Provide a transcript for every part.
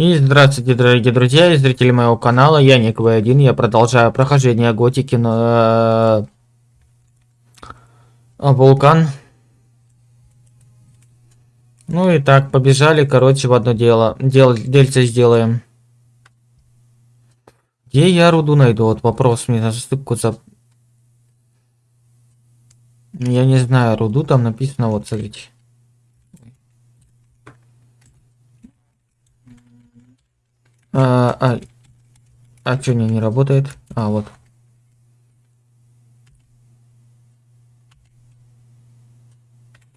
И здравствуйте, дорогие друзья и зрители моего канала, я Ник В1, я продолжаю прохождение Готики на э, Вулкан. Ну и так, побежали, короче, в одно дело, Дел, дельце сделаем. Где я руду найду? Вот вопрос мне на стыпку за... Я не знаю, руду там написано, вот смотрите. А, а, а что не, не работает? А, вот.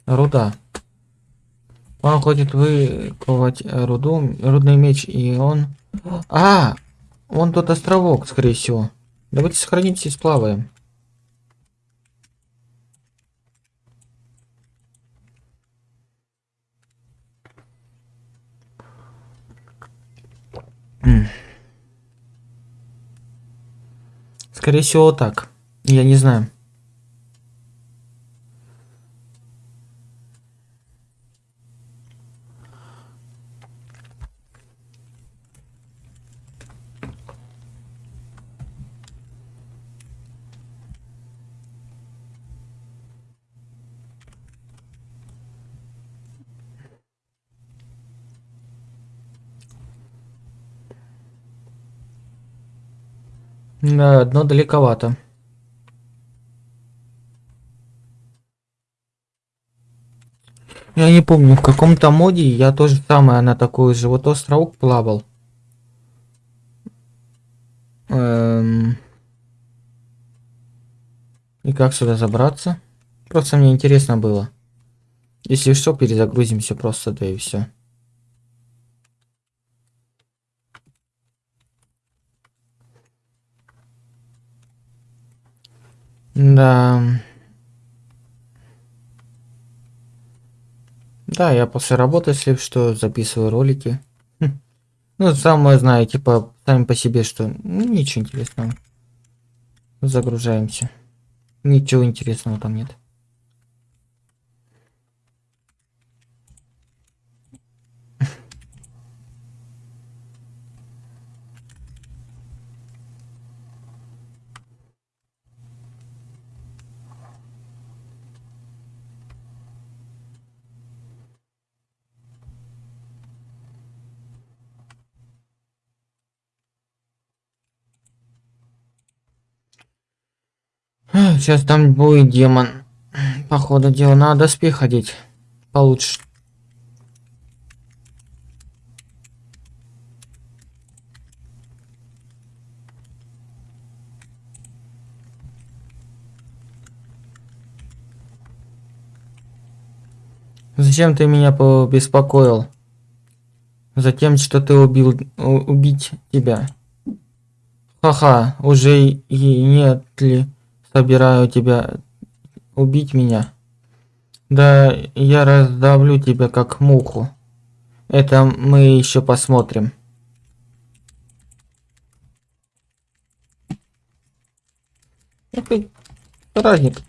Руда. Он хочет выковать руду, рудный меч, и он... А, он тот островок, скорее всего. Давайте сохранимся и сплаваем. Скорее всего, так. Я не знаю. Да, одно далековато. Я не помню, в каком-то моде я тоже самое на такой же вот островок плавал. Эм... И как сюда забраться? Просто мне интересно было. Если что, перезагрузимся просто, да и все. Да. Да, я после работы, если что, записываю ролики. Хм. Ну, самое знаю, типа, сами по себе, что ничего интересного. Загружаемся. Ничего интересного там нет. Сейчас там будет демон. Походу дела надо спи ходить. Получше. Зачем ты меня побеспокоил? Затем, что ты убил убить тебя. Ха-ха, уже и нет ли собираю тебя убить меня. Да я раздавлю тебя как муху. Это мы еще посмотрим. Какой разница?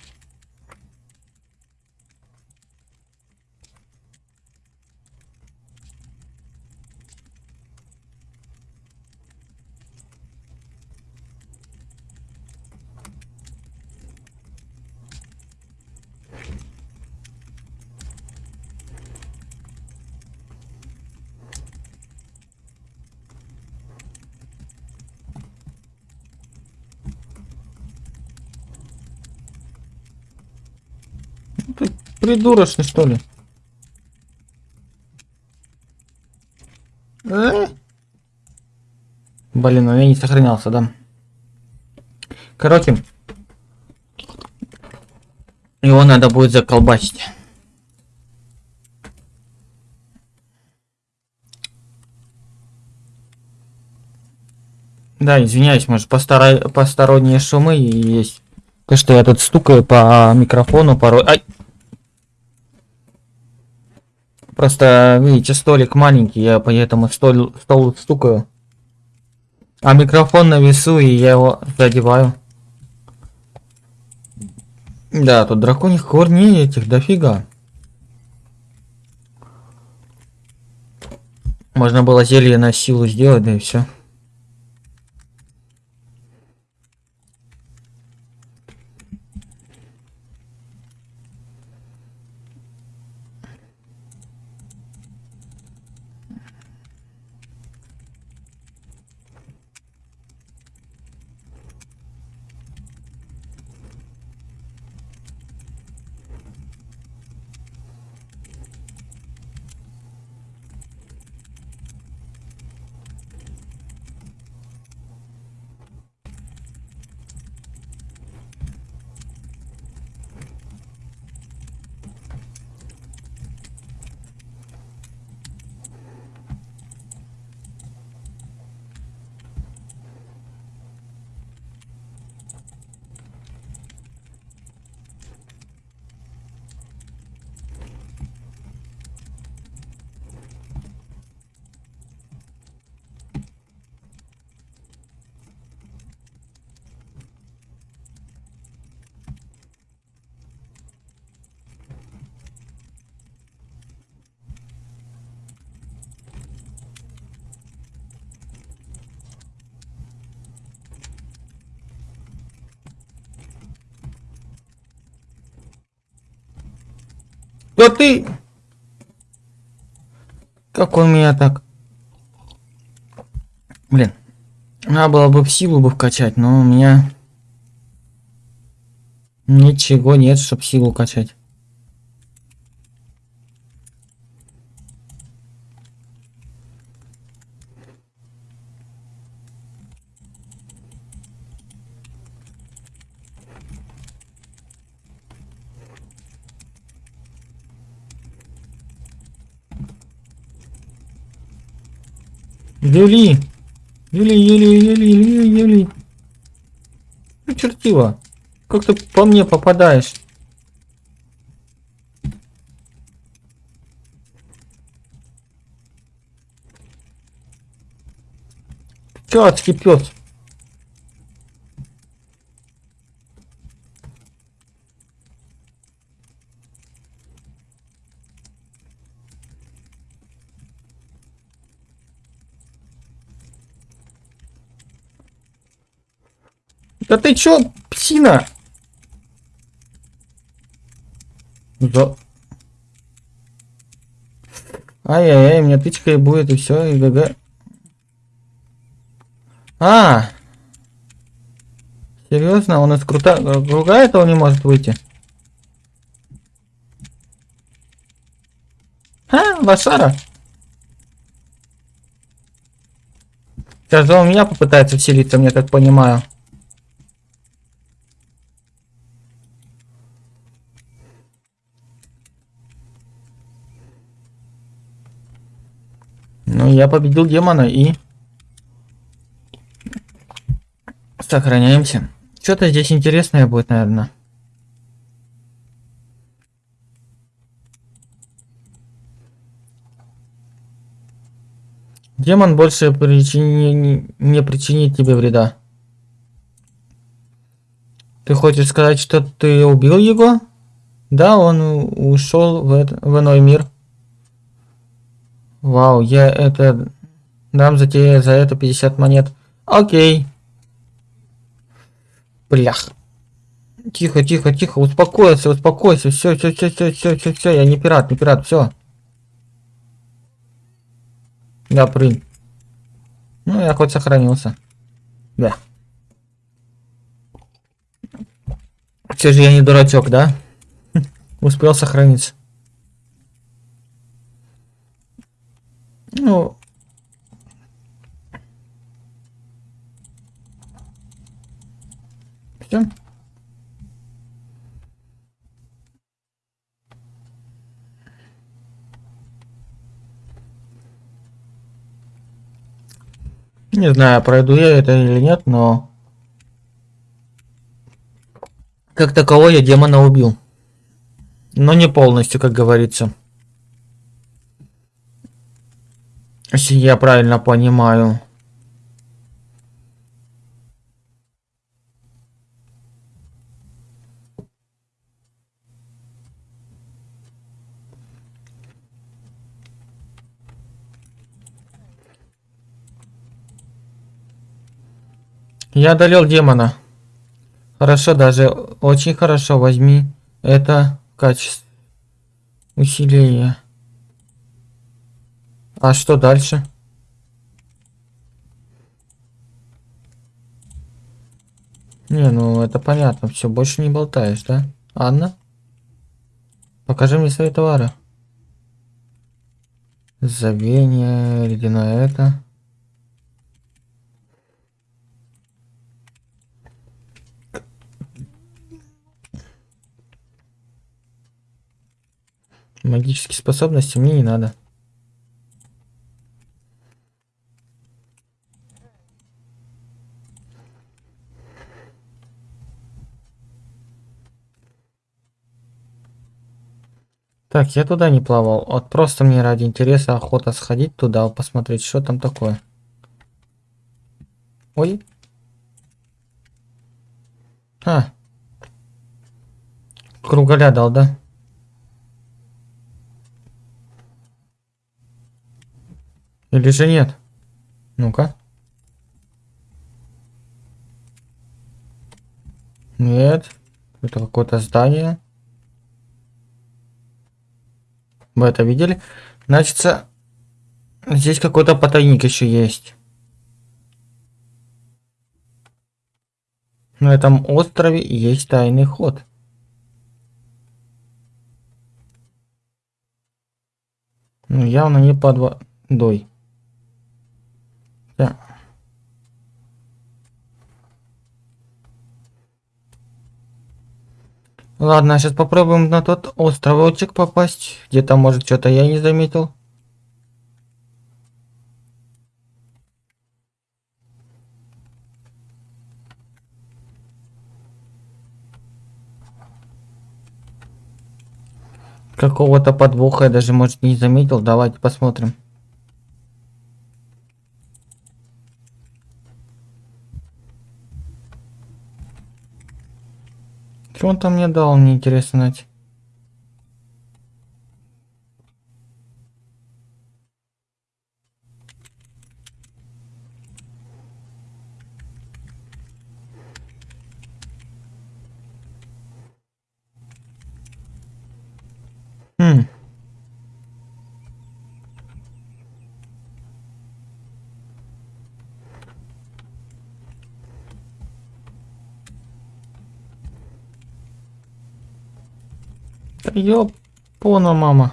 Ты придурочный, что ли? Э? Блин, ну я не сохранялся, да? Короче, его надо будет заколбасить. Да, извиняюсь, может, посторонние шумы есть. То, что я тут стукаю по микрофону порой. Ай! Просто, видите, столик маленький, я поэтому стол, стол стукаю. А микрофон на весу, и я его задеваю. Да, тут драконих корней этих дофига. Можно было зелье на силу сделать, да и все. Ты... Как он меня так... Блин. Надо было бы в силу бы вкачать, но у меня... Ничего нет, чтоб силу качать. Юли! Юли, Юли, Юли, Юли, Юли. Ну, чертила. Как ты по мне попадаешь? Чё, адский Да ты чё, псина? За... Ай-яй-яй, тычка и будет, и все, и ГГ. А! Серьезно? Он из крута... Круга этого не может выйти? А, лошара? Сейчас он меня попытается вселиться, мне так понимаю. Я победил демона и... Сохраняемся. Что-то здесь интересное будет, наверное. Демон больше причини... не причинит тебе вреда. Ты хочешь сказать, что ты убил его? Да, он ушел в, это... в иной мир. Вау, я это... Дам за тебе за это 50 монет. Окей. Блях. Тихо, тихо, тихо, успокойся, успокойся. Все, все, все, все, все, все, все. Я не пират, не пират, все. Да, прыг. Ну, я хоть сохранился. Да. Все же я не дурачок, да? Успел сохраниться. Ну... Все. Не знаю, пройду я это или нет, но... Как такового я демона убил. Но не полностью, как говорится. Если я правильно понимаю. Я одолел демона. Хорошо даже, очень хорошо. Возьми это качество усиления. А что дальше? Не, ну это понятно. Все, больше не болтаешь, да? Анна? Покажи мне свои товары. Забвение, ледяное это. Магические способности мне не надо. Так, я туда не плавал. Вот просто мне ради интереса охота сходить туда, посмотреть, что там такое. Ой. А. Кругаля дал, да? Или же нет? Ну-ка. Нет. Это какое-то здание. Вы это видели? Значит, здесь какой-то потайник еще есть. На этом острове есть тайный ход. Ну, явно не под водой. Да. Ладно, сейчас попробуем на тот островочек попасть. Где-то, может, что-то я не заметил. Какого-то подвоха я даже, может, не заметил. Давайте посмотрим. Он там мне дал, мне интересно знать. Хм. Ёпона, мама.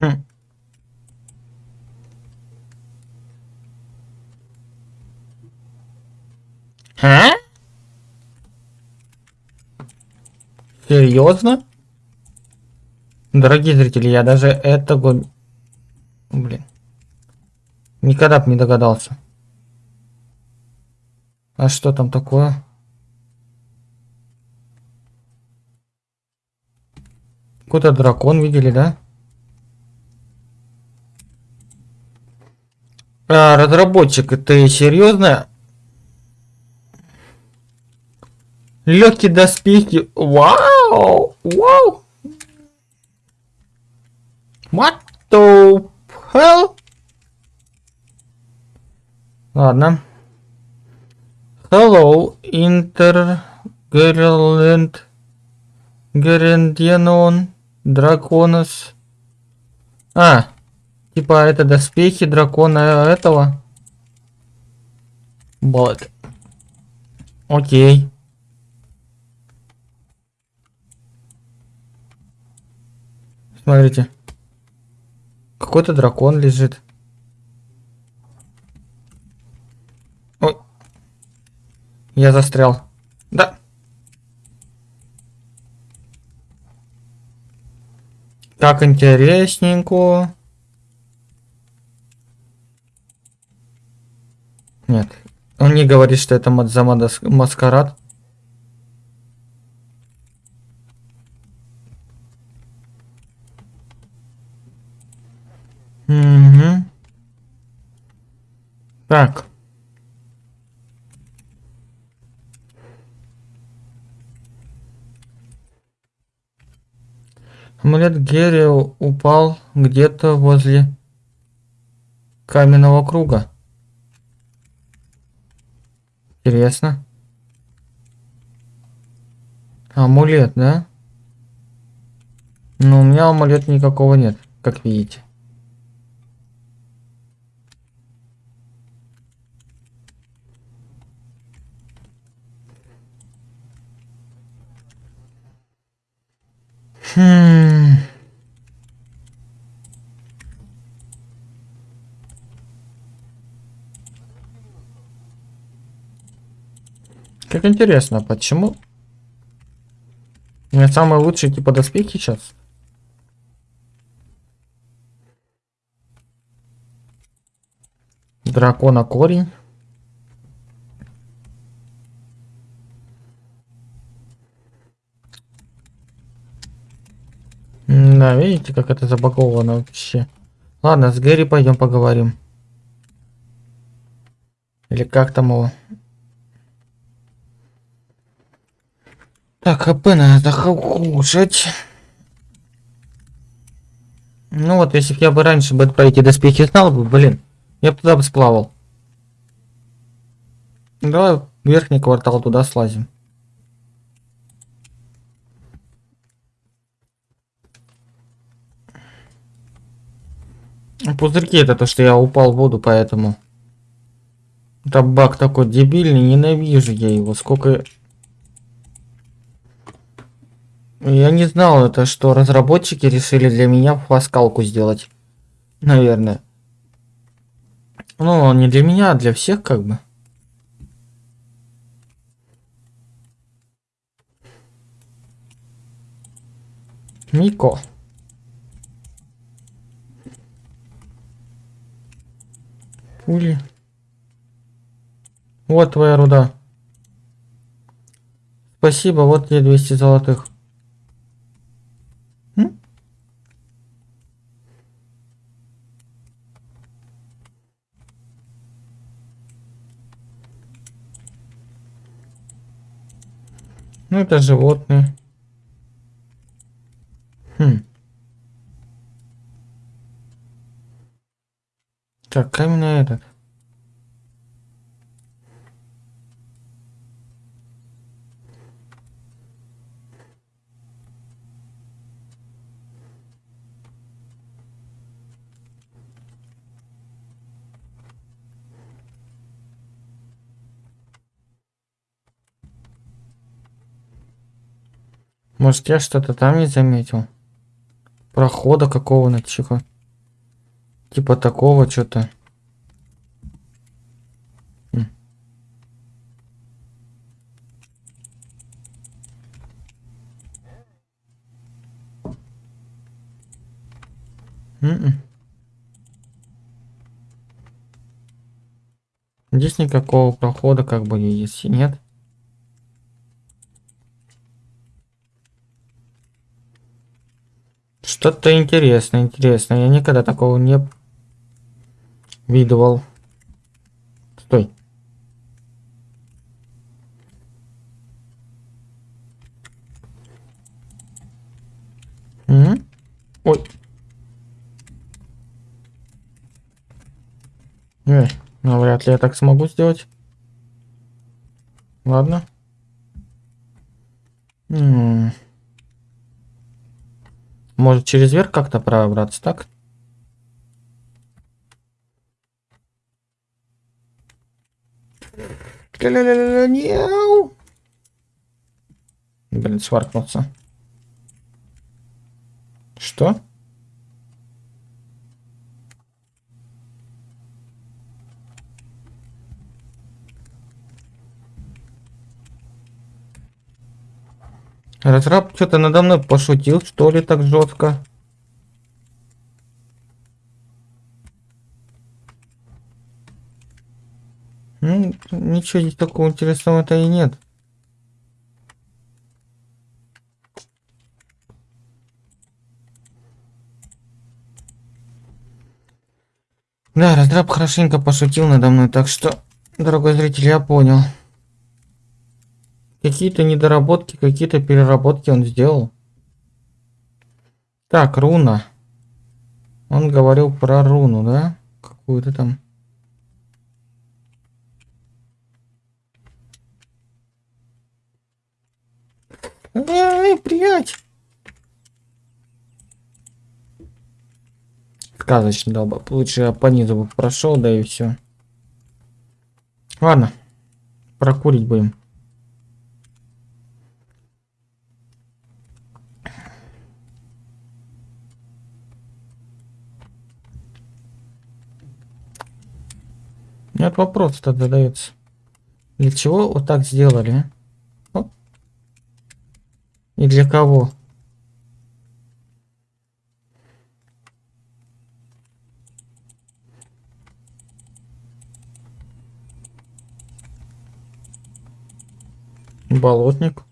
Хм. А? Серьезно? Дорогие зрители, я даже этого... Блин. Никогда бы не догадался. А что там такое? Какой-то дракон видели, да? А, разработчик, это серьезно? Легкие доспехи. Вау! Вау! What the hell? Ладно. Hello, Inter Gerland Герендианон Драконос. А, типа это доспехи дракона этого. Вот. Окей. Смотрите. Какой-то дракон лежит. Ой. Я застрял. Да. Так интересненько. Нет. Он не говорит, что это Мадзамада маскарад. Так. Амулет Герри упал где-то возле каменного круга. Интересно. Амулет, да? Но у меня амулета никакого нет, как видите. Хм. Как интересно, почему? У меня самые лучшие типа доспехи сейчас. Дракона корень. Да, видите, как это забаговано вообще. Ладно, с Гэри пойдем поговорим. Или как там его? Так, ХП надо кушать. Ну вот, если бы я бы раньше бы про эти доспехи знал бы, блин, я бы туда бы сплавал. Давай верхний квартал туда слазим. Пузырьки это то, что я упал в воду, поэтому... Это баг такой дебильный, ненавижу я его. Сколько... Я не знал это, что разработчики решили для меня фаскалку сделать. Наверное. Ну, не для меня, а для всех как бы. Мико. Пули. Вот твоя руда. Спасибо, вот тебе 200 золотых. М? Ну это животные. Хм. Так, каменный этот. Может, я что-то там не заметил? Прохода какого-то, чего? Типа такого что-то. М-м. Здесь никакого прохода как бы есть, нет. Что-то интересное, интересное. Я никогда такого не видывал. Стой. Угу. Ой. Эй, ну вряд ли я так смогу сделать. Ладно. М -м. Может через верх как-то пробраться, так? Блин, сваркнулся. Что? Разраб что-то надо мной пошутил, что ли, так жестко? Ну, ничего здесь такого интересного-то и нет. Да, раздраб хорошенько пошутил надо мной, так что, дорогой зритель, я понял. Какие-то недоработки, какие-то переработки он сделал. Так, руна. Он говорил про руну, да? Какую-то там. Эй, приять! Сказочно дал бы. Лучше я по низу прошел, да и все. Ладно. Прокурить будем. Нет вопрос-то задается. Для чего вот так сделали? А? И для кого? Болотник.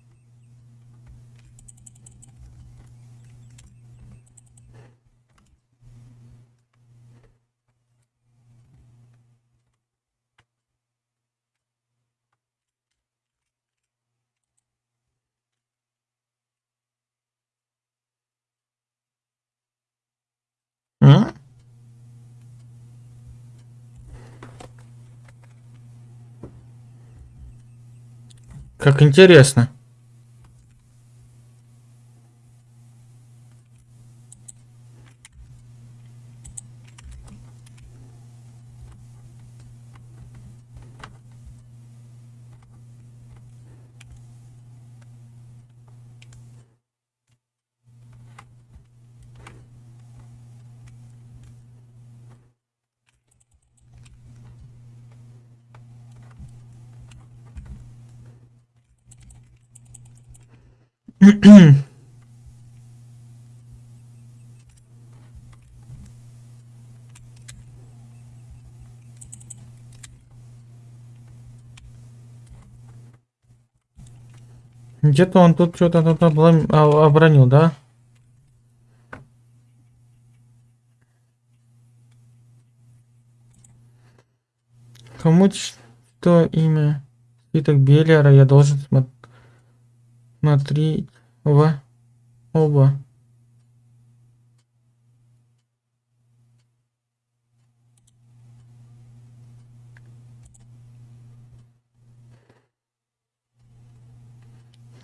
М? Как интересно. Где-то он тут что-то тут а- обронил, да? Кому что имя? Спиток Беллера я должен смо- смотреть в оба.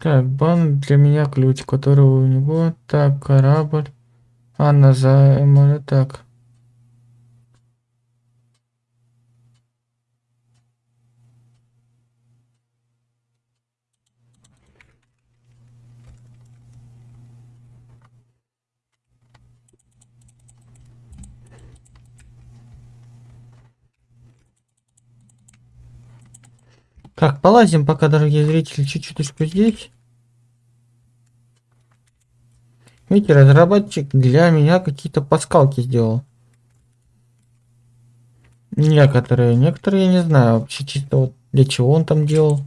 Так, бан для меня ключ, который у него. Так, корабль. Анна за так. Так, полазим пока, дорогие зрители, чуть-чуточку здесь. Видите, разработчик для меня какие-то паскалки сделал. Некоторые, некоторые я не знаю вообще чисто вот для чего он там делал.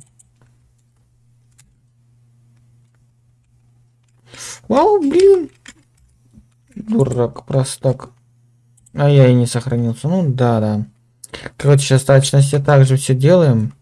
Вау, блин. Дурак, простак. А я и не сохранился. Ну да, да. Короче, сейчас точности также все делаем.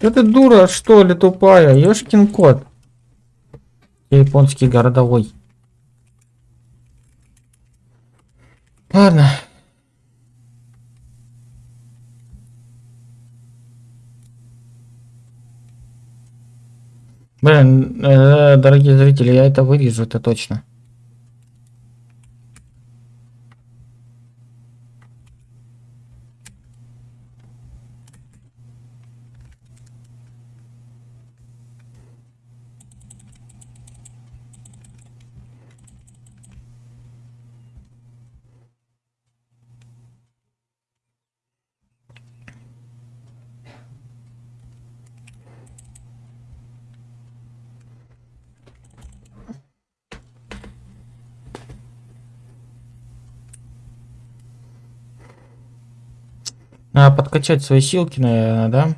Да ты дура, что ли, тупая? Ёшкин кот. Японский городовой. Ладно. Блин, э, дорогие зрители, я это вырежу, это точно. Надо подкачать свои силки, наверное, да?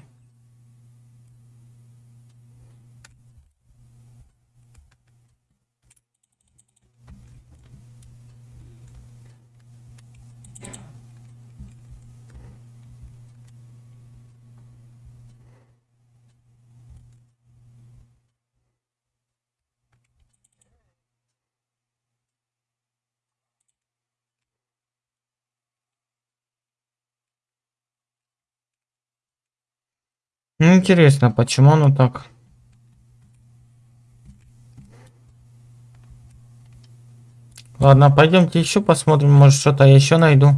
Ну, интересно, почему оно так? Ладно, пойдемте еще посмотрим, может что-то еще найду.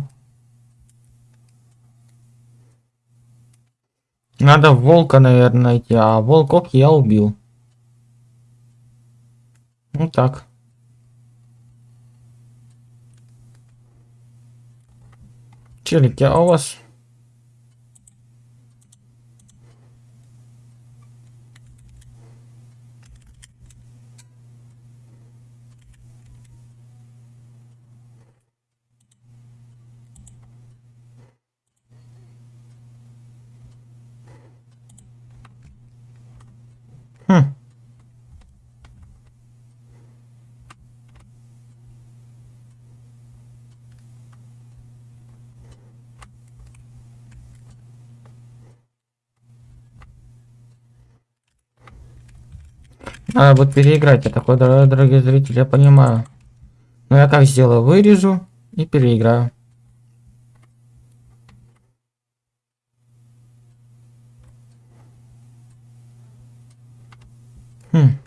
Надо волка, наверное, найти, а волков я убил. Ну так. Челики, а у вас Хм. Надо будет переиграть. Я такой, дорогие зрители, я понимаю. Но я как сделаю? Вырежу и переиграю. Хм.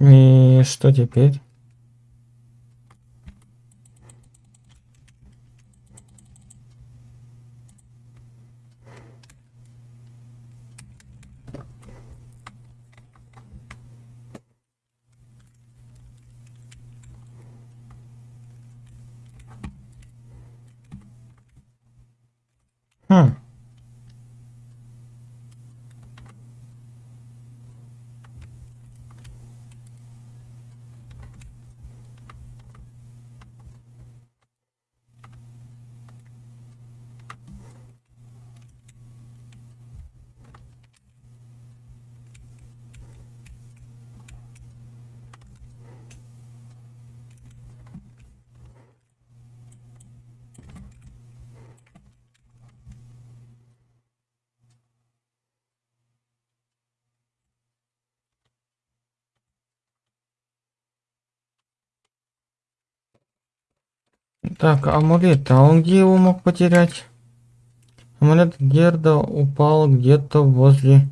И что теперь? Хм. Так, амулет, а он где его мог потерять? Амулет Герда упал где-то возле...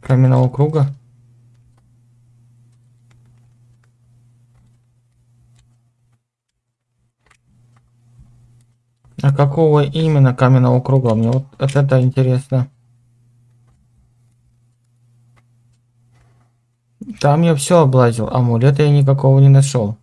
Каменного круга. А какого именно каменного круга? Мне вот это интересно. Там я все облазил, амулета я никакого не нашел.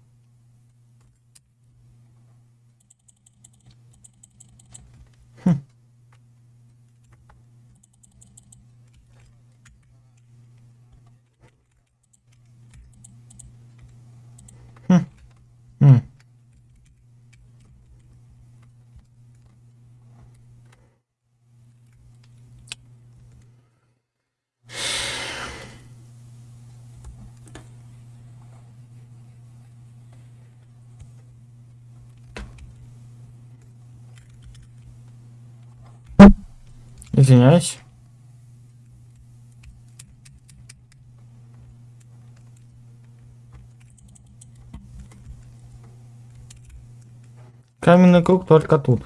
Извиняюсь. Каменный круг только тут.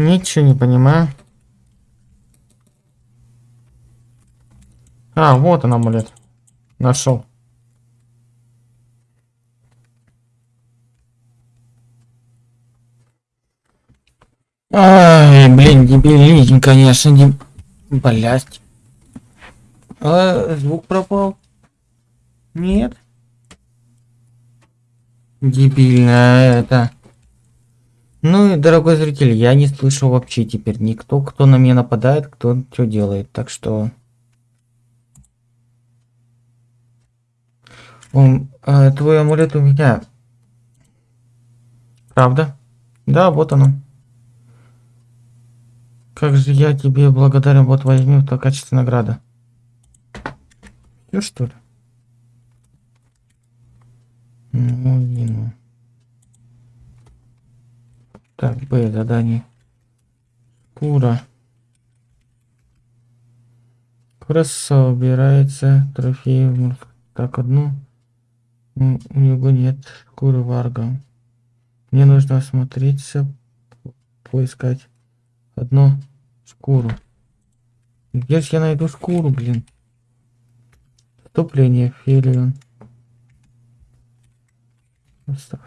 Ничего не понимаю. А, вот он амулет. Нашел. Ай, блин, дебилизм, конечно, не... Блять. А, звук пропал. Нет. Дебильно это. Ну и, дорогой зритель, я не слышу вообще теперь никто, кто на меня нападает, кто что делает. Так что... Он, э, твой амулет у меня. Правда? Да, вот оно. Как же я тебе благодарен, вот возьми в качестве награды. Ну что ли? Ну, ну. Так, Б, задание. Кура. Кура собирается трофеи. Так, одну. У него нет шкуры варга. Мне нужно осмотреться, поискать одну шкуру. Где же я найду шкуру, блин? Вступление, Фелион.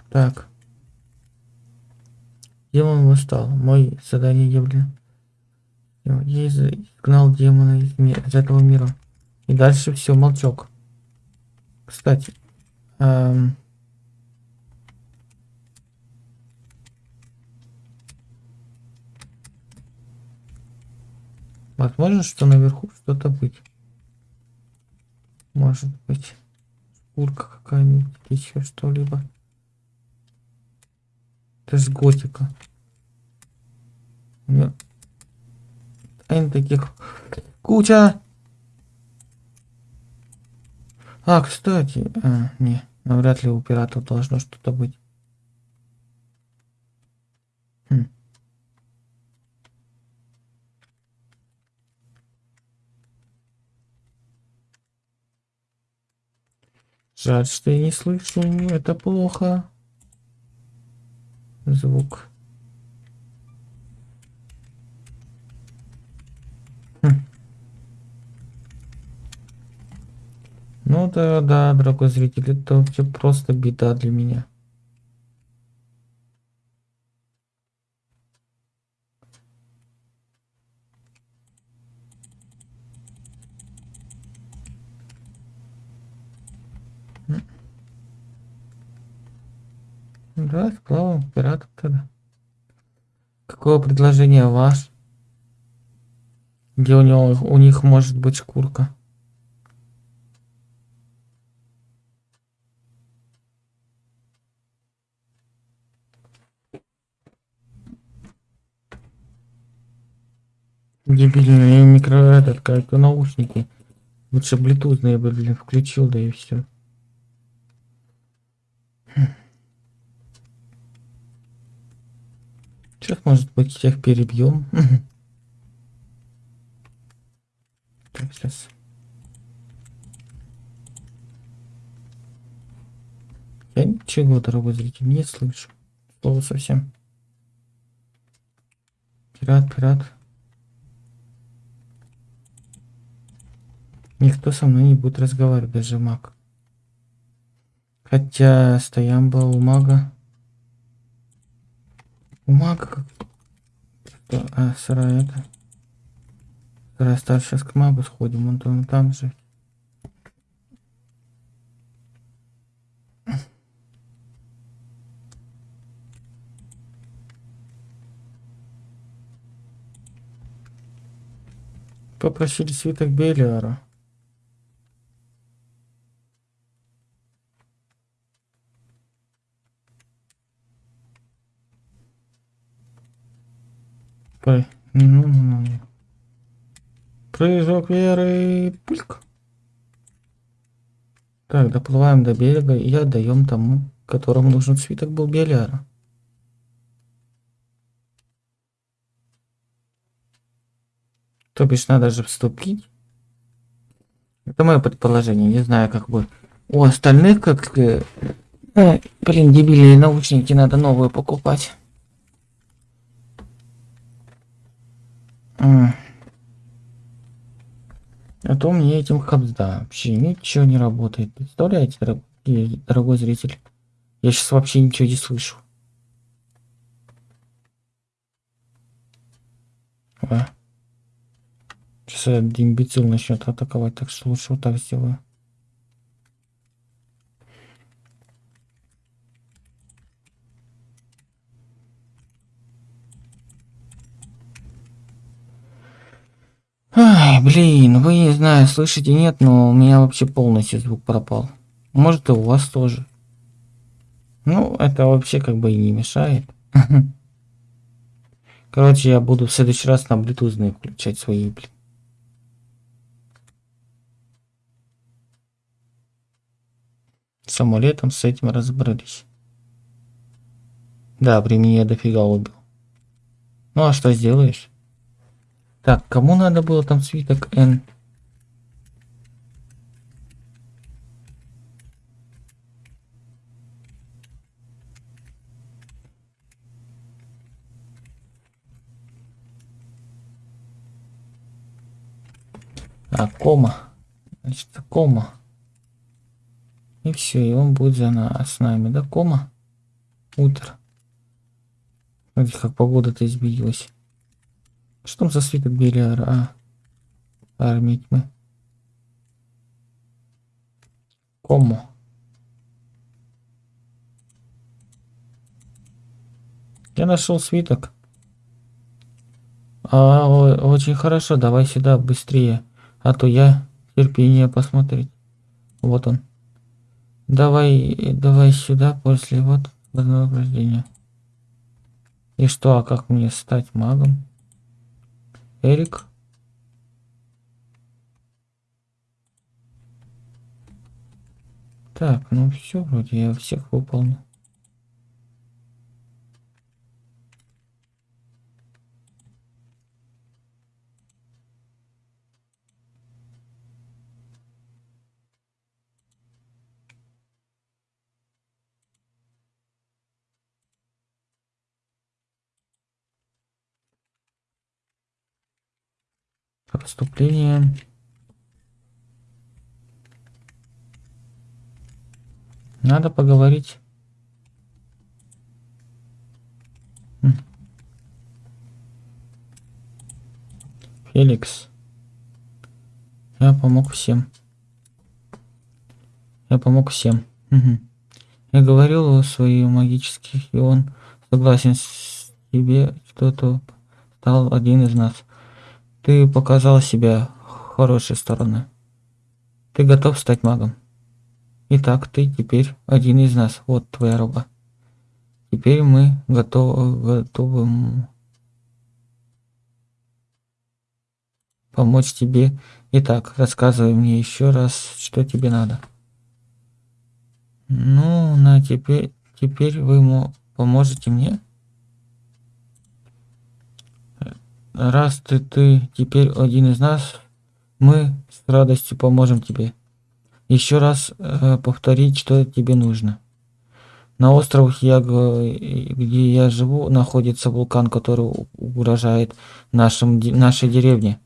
Так. Демон восстал. Мой задание явлен. Я изгнал демона из, из этого мира. И дальше все, молчок. Кстати. Эм... Возможно, что наверху что-то быть. Может быть. Шкурка какая-нибудь, еще что-либо. Это же готика. Меня... Тайн таких куча. А, кстати, а, не, навряд ли у пиратов должно что-то быть. Хм. Жаль, что я не слышу, это плохо звук. Хм. Ну да, да, дорогой зритель, это вообще просто беда для меня. Да, сплавом пиратов тогда. Какое предложение ваш? Где у него у них может быть шкурка? Дебильные микро этот как наушники. Лучше блютузные бы, блин, включил, да и все. Сейчас, может быть, всех перебьем. Так, сейчас. Я ничего, дорогой зритель, не слышу. Слово совсем. Пират, пират. Никто со мной не будет разговаривать, даже маг. Хотя стоям был у мага. У мага как... А, сарай это. Сарай старше сейчас к магу сходим, он там, там же. Попросили свиток Белиара. Ну, ну, ну. Прыжок веры. Пульк. Так, доплываем до берега и отдаем тому, которому нужен свиток был Белиара. То бишь надо же вступить. Это мое предположение, не знаю, как бы. У остальных как... Э, э, блин, дебильные наушники надо новые покупать. А, а то мне этим хабзда вообще ничего не работает. Представляете, дорогой, дорогой зритель? Я сейчас вообще ничего не слышу. А. Сейчас этот имбецил начнет атаковать, так что лучше вот так сделаю. Ай, блин, вы, не знаю, слышите, нет, но у меня вообще полностью звук пропал. Может и у вас тоже. Ну, это вообще как бы и не мешает. Короче, я буду в следующий раз на Bluetooth включать свои, блин. самолетом с этим разобрались. Да, времени я дофига убил. Ну а что сделаешь? Так, кому надо было там свиток N? А, кома. Значит, кома. И все, и он будет за нас, с нами, да, кома? Утро. Смотрите, как погода-то изменилась. Что за свиток Белиара? А, армии тьмы. Кому? Я нашел свиток. А, очень хорошо, давай сюда быстрее. А то я терпение посмотреть. Вот он. Давай, давай сюда после вот вознаграждения. И что, а как мне стать магом? Эрик? Так, ну все, вроде я всех выполнил. Поступление. Надо поговорить. Феликс. Я помог всем. Я помог всем. Угу. Я говорил о своих магических, и он согласен с тебе, что-то стал один из нас. Ты показал себя хорошей стороны. Ты готов стать магом. Итак, ты теперь один из нас. Вот твоя роба. Теперь мы готовы, готовы помочь тебе. Итак, рассказывай мне еще раз, что тебе надо. Ну, на теперь, теперь вы поможете мне? Раз ты, ты теперь один из нас, мы с радостью поможем тебе. Еще раз э, повторить, что тебе нужно. На островах, я, где я живу, находится вулкан, который угрожает нашим, нашей деревне.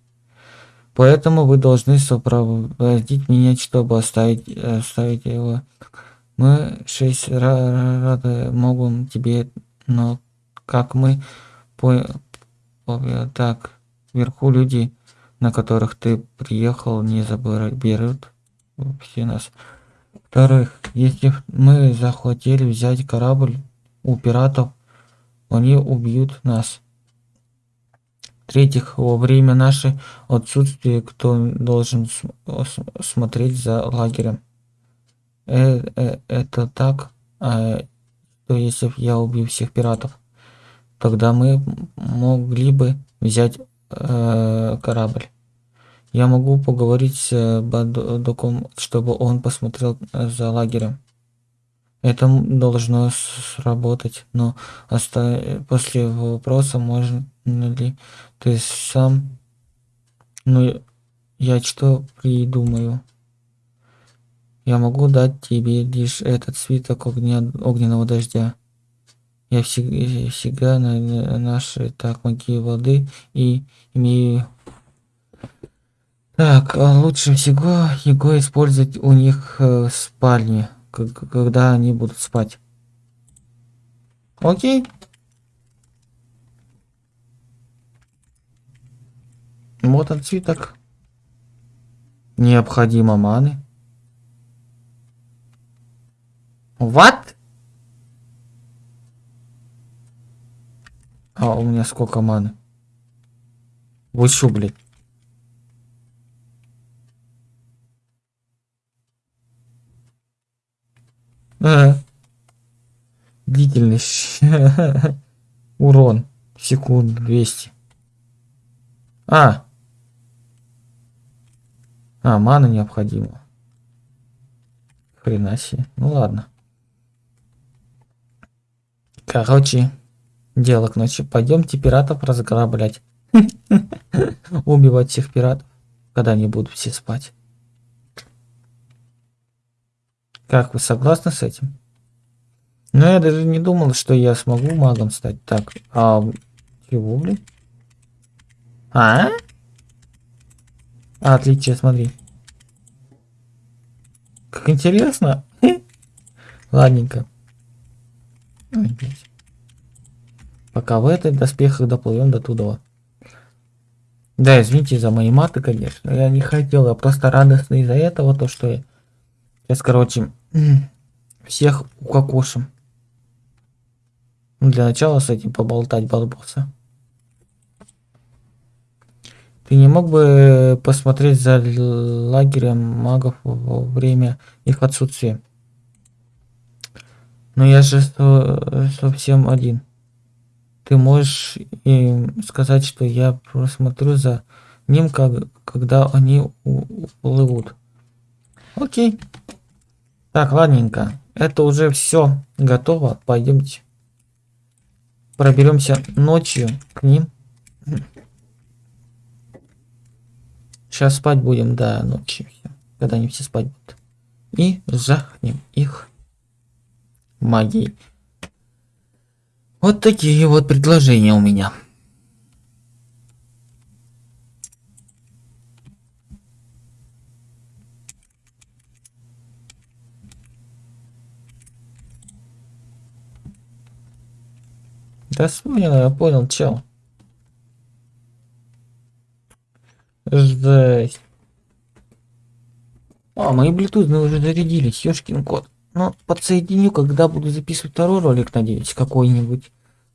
Поэтому вы должны сопроводить меня, чтобы оставить, оставить его. Мы шесть рады могут тебе, но как мы по, по так вверху люди, на которых ты приехал, не заберут все нас. Во-вторых, если мы захотели взять корабль у пиратов, они убьют нас. В-третьих, во время нашей отсутствия кто должен смотреть за лагерем? Э -э Это так, а что если я убью всех пиратов? Тогда мы могли бы взять э, корабль. Я могу поговорить с Бадоком, чтобы он посмотрел э, за лагерем. Это должно сработать, но оста... после вопроса можно ли ты сам... Ну, я что придумаю? Я могу дать тебе лишь этот свиток огня... огненного дождя. Я всегда, на, на наши так маги воды и имею так, а лучше всего его использовать у них э, в спальне, когда они будут спать. Окей. Вот он цветок. Необходимо маны. What? А у меня сколько маны? Вы шо, блядь? Ага. Длительность. Урон. Секунд 200. А. А, мана необходима. Хрена себе. Ну ладно. Короче, дело к ночи. Пойдемте пиратов разграблять. Убивать всех пиратов, когда они будут все спать. Как вы согласны с этим? Ну, я даже не думал, что я смогу магом стать. Так, а... Чего, блин? А? а отличие, смотри. Как интересно. Ладненько. Пока в этой доспехах доплывем до туда. Да, извините за мои маты, конечно. Я не хотел, я просто радостный из-за этого, то что я... Сейчас, короче, всех укокошим. Для начала с этим поболтать балбоса. Ты не мог бы посмотреть за лагерем магов во время их отсутствия? Но я же совсем один. Ты можешь им сказать, что я просмотрю за ним, как, когда они уплывут. Окей. Так, ладненько. Это уже все готово. Пойдемте. Проберемся ночью к ним. Сейчас спать будем, да, ночью. Когда они все спать будут. И жахнем их магией. Вот такие вот предложения у меня. Да понял, я понял, чел. Жесть. А, мои Bluetooth уже зарядились, ёшкин кот. Ну, подсоединю, когда буду записывать второй ролик, надеюсь, какой-нибудь.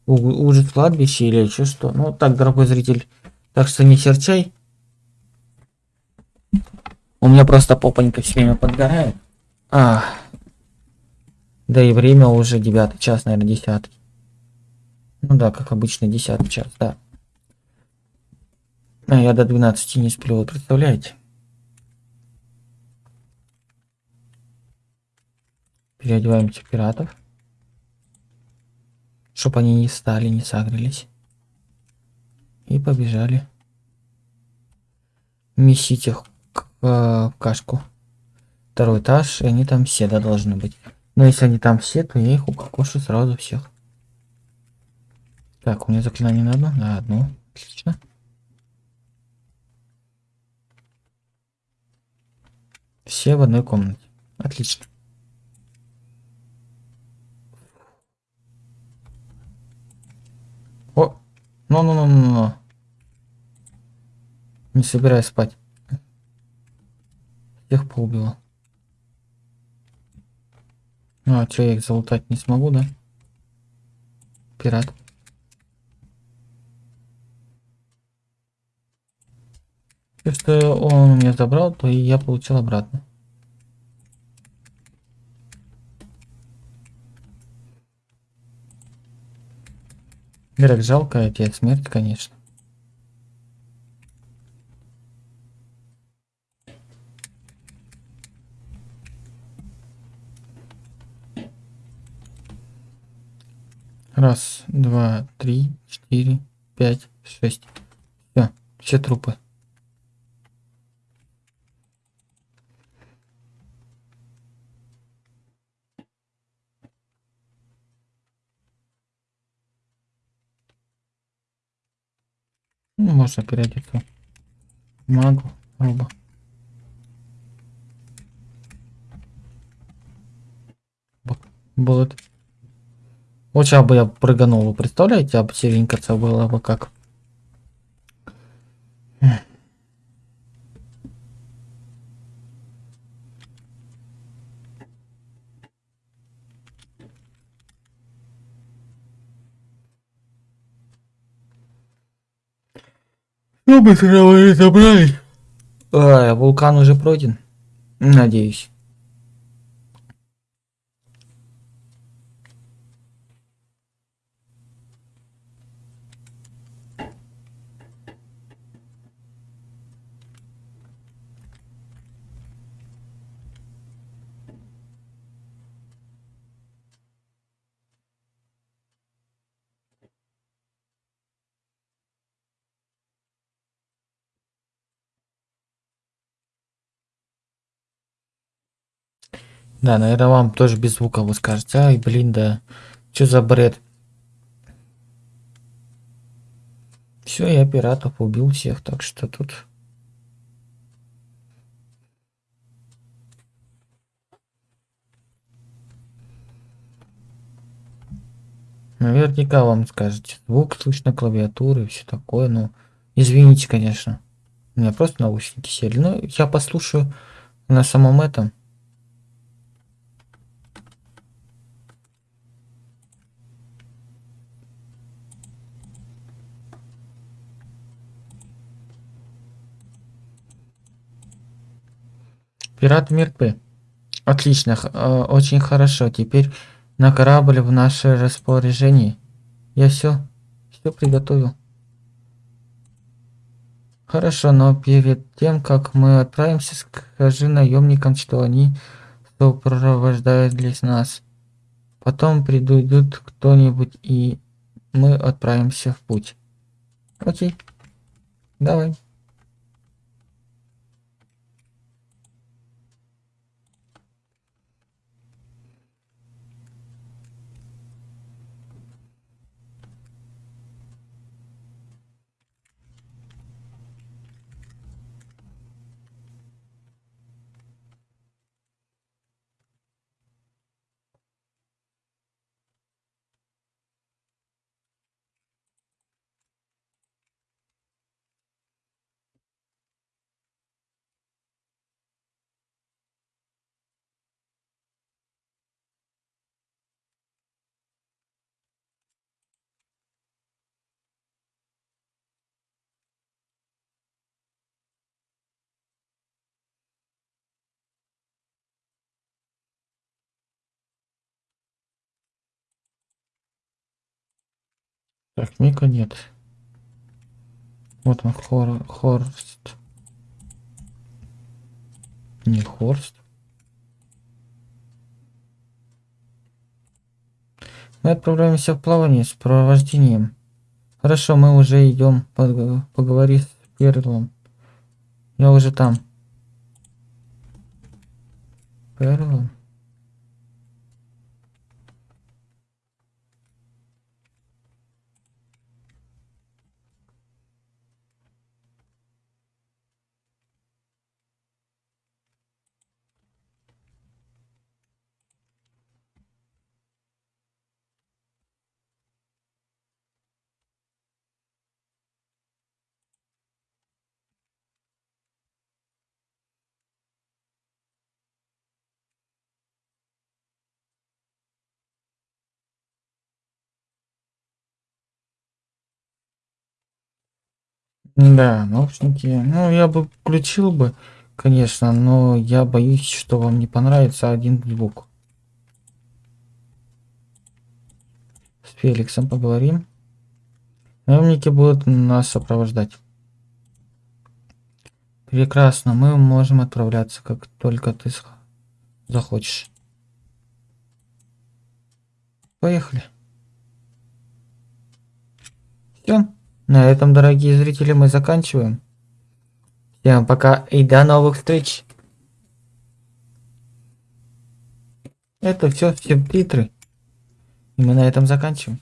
Ужас кладбище или еще что. Ну, так, дорогой зритель. Так что не серчай. У меня просто попонька все время подгорает. А. Да и время уже девятый час, наверное, десятый. Ну да, как обычно, 10 час, да. А я до 12 не сплю, вы представляете? Переодеваемся пиратов. Чтоб они не стали, не сагрились. И побежали. Месить их к, э, кашку. Второй этаж, и они там все, да, должны быть. Но если они там все, то я их укокошу сразу всех. Так, у меня заклинание на одну? На одну. Отлично. Все в одной комнате. Отлично. О! Ну-ну-ну-ну-ну. Не собираюсь спать. Всех поубила. Ну, а что, я их залутать не смогу, да? Пират. Что он у меня забрал, то и я получил обратно. Ирак, жалко тебе смерть, конечно. Раз, два, три, четыре, пять, шесть. Все, все трупы. Ну, можно переодеться. Магу, роба. Вот сейчас бы я прыганул, вы представляете, об серенькаться было бы как. Ну, быстро вы забрали. А, вулкан уже пройден. Надеюсь. Да, наверное, вам тоже без звука вы скажете. Ай, блин, да. Что за бред? Все, я пиратов убил всех, так что тут... Наверняка вам скажете. Звук слышно, клавиатуры, все такое. Ну, извините, конечно. У меня просто наушники сели. Ну, я послушаю на самом этом. Пираты мертвы. Отлично, э, очень хорошо. Теперь на корабль в наше распоряжение. Я все, все приготовил. Хорошо, но перед тем, как мы отправимся, скажи наемникам, что они сопровождают для нас. Потом придут кто-нибудь, и мы отправимся в путь. Окей. Давай. Так, Мика нет. Вот он, Хор, Хорст. Не Хорст. Мы отправляемся в плавание с провождением. Хорошо, мы уже идем. Поговори с Перлом. Я уже там. Перлом? Да, наушники. Ну, я бы включил бы, конечно, но я боюсь, что вам не понравится один звук. С Феликсом поговорим. Наемники будут нас сопровождать. Прекрасно, мы можем отправляться, как только ты захочешь. Поехали. Все. На этом, дорогие зрители, мы заканчиваем. Всем пока и до новых встреч. Это все все титры. И мы на этом заканчиваем.